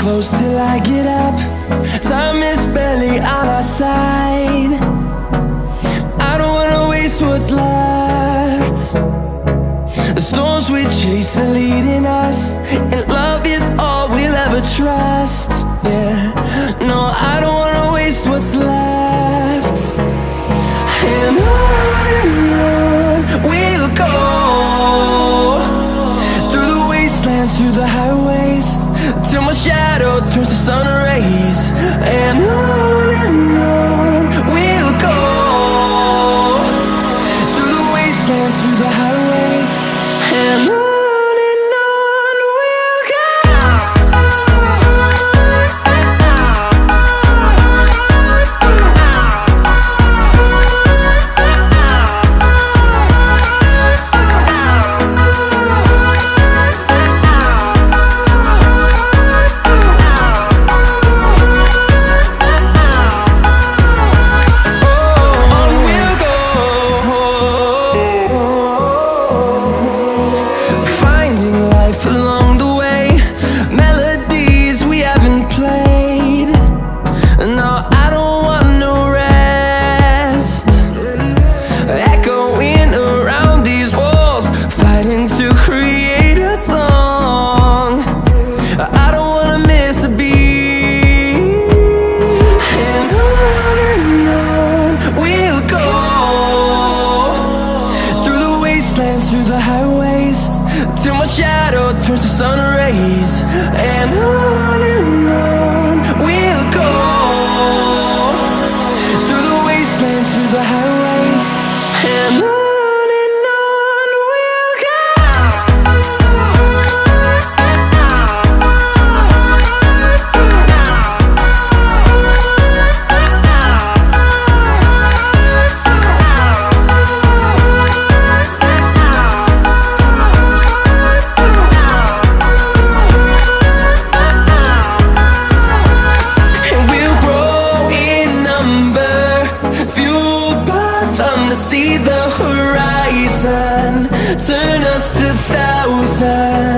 close till I get up. Time is barely on our side. I don't wanna waste what's left. The storms we chase are leading us And love is all we'll ever trust. Yeah, no, I don't wanna waste what's left. And on and on we'll go. Through the wastelands, through the highways Till my shadow turns to sun rays. And on wastelands, through the highways Till my shadow turns to sun rays. And on and on see the horizon. Turn us to thousands